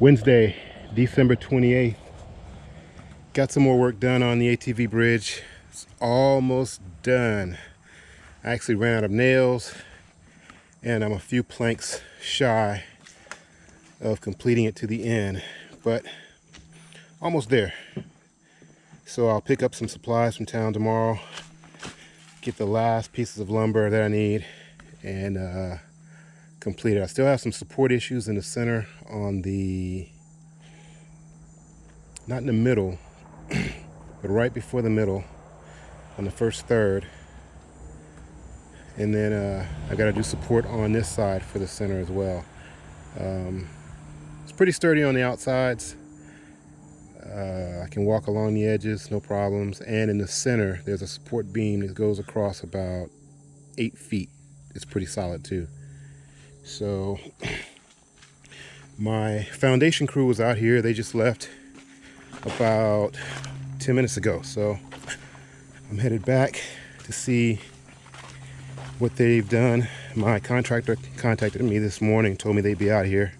Wednesday, December 28th. Got some more work done on the ATV bridge. It's almost done. I actually ran out of nails and I'm a few planks shy of completing it to the end, but almost there. So I'll pick up some supplies from town tomorrow, get the last pieces of lumber that I need, and uh, completed. I still have some support issues in the center on the, not in the middle, but right before the middle on the first third. And then uh, I got to do support on this side for the center as well. Um, it's pretty sturdy on the outsides. Uh, I can walk along the edges, no problems. And in the center, there's a support beam that goes across about eight feet. It's pretty solid too. So my foundation crew was out here. They just left about 10 minutes ago. So I'm headed back to see what they've done. My contractor contacted me this morning, told me they'd be out here.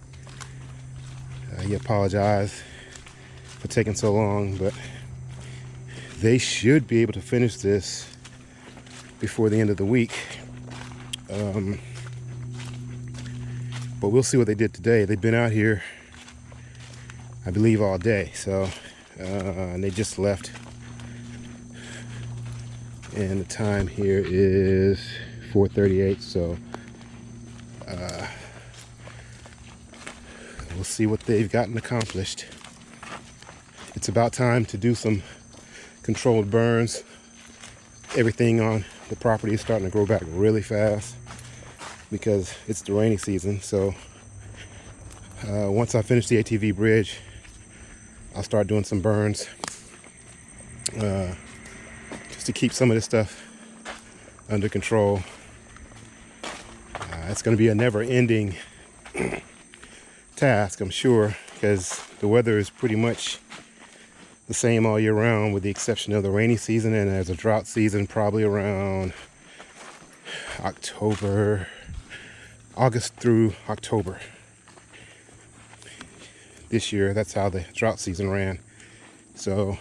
Uh, he apologized for taking so long, but they should be able to finish this before the end of the week. Um, but we'll see what they did today. They've been out here, I believe, all day. So, uh, and they just left. And the time here is 4.38. So, uh, we'll see what they've gotten accomplished. It's about time to do some controlled burns. Everything on the property is starting to grow back really fast because it's the rainy season. So uh, once I finish the ATV bridge, I'll start doing some burns uh, just to keep some of this stuff under control. Uh, it's going to be a never-ending task, I'm sure, because the weather is pretty much the same all year round with the exception of the rainy season and there's a drought season probably around October August through October. This year, that's how the drought season ran. So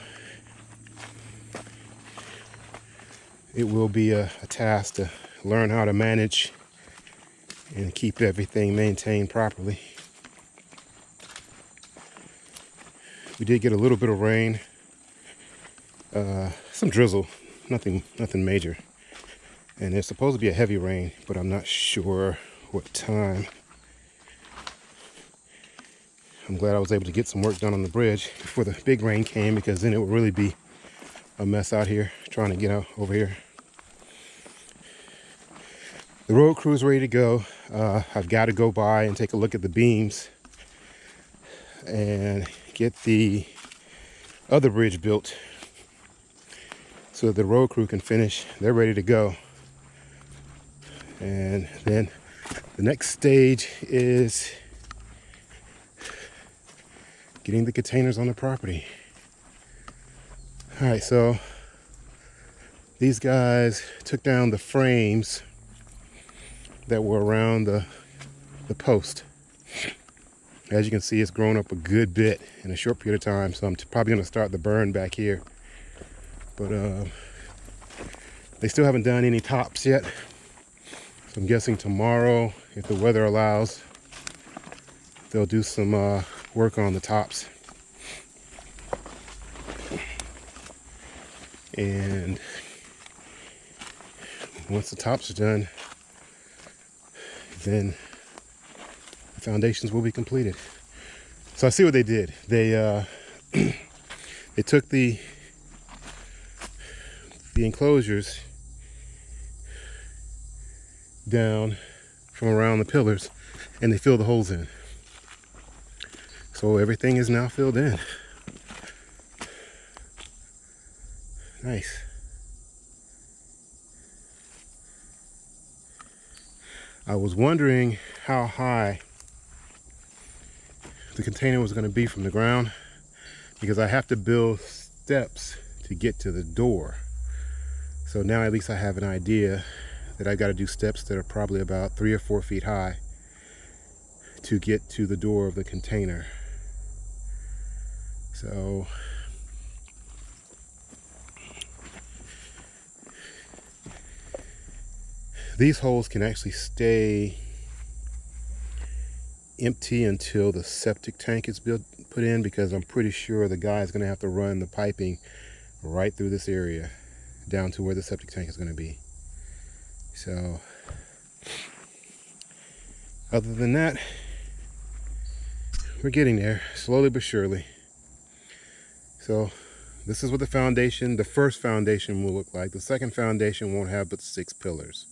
it will be a, a task to learn how to manage and keep everything maintained properly. We did get a little bit of rain, uh, some drizzle, nothing, nothing major. And it's supposed to be a heavy rain, but I'm not sure what time. I'm glad I was able to get some work done on the bridge before the big rain came because then it would really be a mess out here trying to get out over here. The road crew is ready to go. Uh, I've got to go by and take a look at the beams and get the other bridge built so that the road crew can finish. They're ready to go. And then the next stage is getting the containers on the property. All right, so these guys took down the frames that were around the, the post. As you can see, it's grown up a good bit in a short period of time, so I'm probably gonna start the burn back here. But uh, they still haven't done any tops yet. So I'm guessing tomorrow, if the weather allows, they'll do some uh, work on the tops. And once the tops are done, then the foundations will be completed. So I see what they did. They uh, they took the the enclosures down from around the pillars and they fill the holes in. So everything is now filled in. Nice. I was wondering how high the container was going to be from the ground because I have to build steps to get to the door. So now at least I have an idea that I've got to do steps that are probably about three or four feet high to get to the door of the container. So these holes can actually stay empty until the septic tank is built put in because I'm pretty sure the guy is going to have to run the piping right through this area down to where the septic tank is going to be. So other than that, we're getting there slowly but surely. So this is what the foundation, the first foundation will look like. The second foundation won't have but six pillars.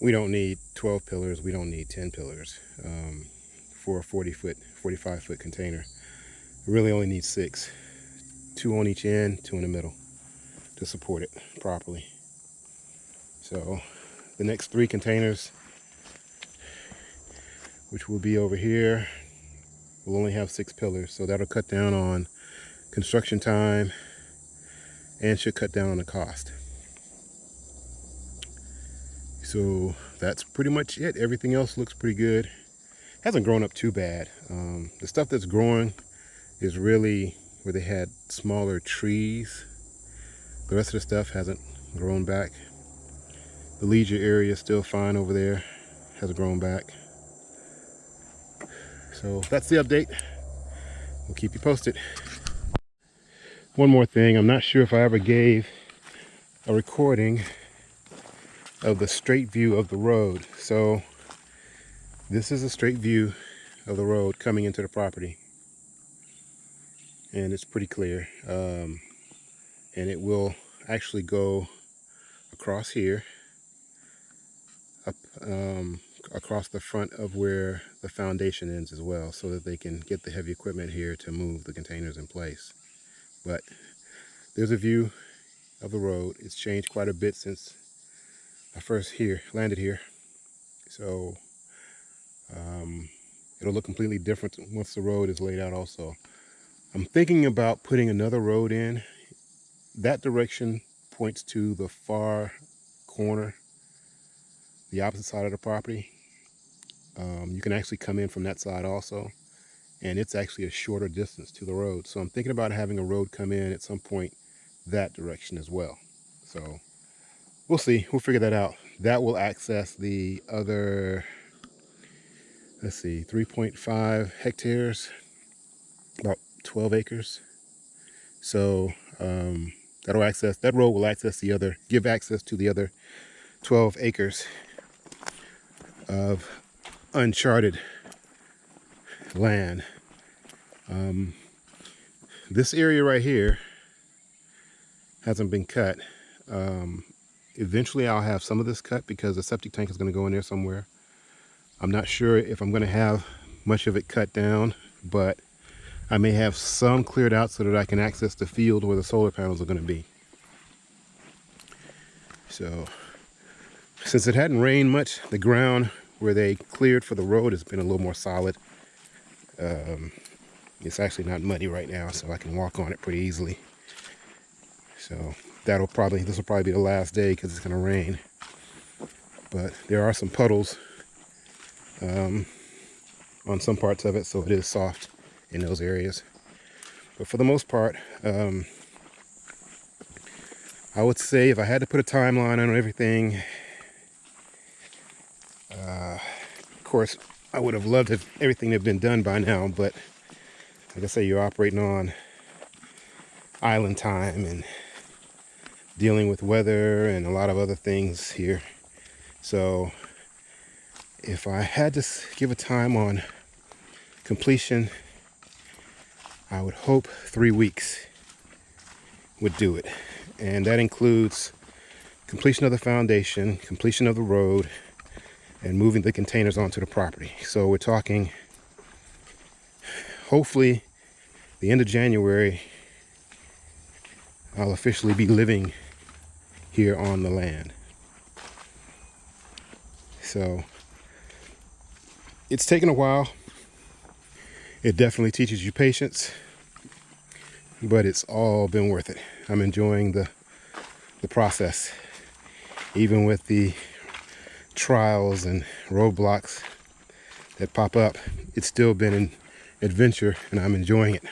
We don't need 12 pillars. We don't need 10 pillars um, for a 40 foot, 45 foot container. We really only need six, two on each end, two in the middle to support it properly. So the next three containers, which will be over here, will only have six pillars. So that'll cut down on construction time and should cut down on the cost. So that's pretty much it. Everything else looks pretty good. Hasn't grown up too bad. Um, the stuff that's growing is really where they had smaller trees. The rest of the stuff hasn't grown back. The leisure area is still fine over there. Hasn't grown back. So that's the update. We'll keep you posted. One more thing. I'm not sure if I ever gave a recording of the straight view of the road. So this is a straight view of the road coming into the property. And it's pretty clear. Um, and it will actually go across here, um, across the front of where the foundation ends as well, so that they can get the heavy equipment here to move the containers in place. But there's a view of the road. It's changed quite a bit since I first here landed here. So um, it'll look completely different once the road is laid out also. I'm thinking about putting another road in. That direction points to the far corner, the opposite side of the property. Um, you can actually come in from that side also. And it's actually a shorter distance to the road. So I'm thinking about having a road come in at some point that direction as well. So we'll see. We'll figure that out. That will access the other, let's see, 3.5 hectares, about 12 acres. So um, that'll access, that road will access the other, give access to the other 12 acres of uncharted land. Um, this area right here hasn't been cut. Um, Eventually I'll have some of this cut because the septic tank is going to go in there somewhere. I'm not sure if I'm going to have much of it cut down, but I may have some cleared out so that I can access the field where the solar panels are going to be. So, since it hadn't rained much, the ground where they cleared for the road has been a little more solid. Um, it's actually not muddy right now, so I can walk on it pretty easily. So that'll probably, this will probably be the last day because it's going to rain. But there are some puddles um, on some parts of it, so it is soft in those areas. But for the most part, um, I would say if I had to put a timeline on everything, uh, of course, I would have loved if everything had been done by now, but like I say, you're operating on island time and dealing with weather and a lot of other things here. So if I had to give a time on completion, I would hope three weeks would do it. And that includes completion of the foundation, completion of the road, and moving the containers onto the property. So we're talking hopefully the end of January, I'll officially be living here on the land. So it's taken a while. It definitely teaches you patience, but it's all been worth it. I'm enjoying the the process, even with the trials and roadblocks that pop up. It's still been an adventure and I'm enjoying it.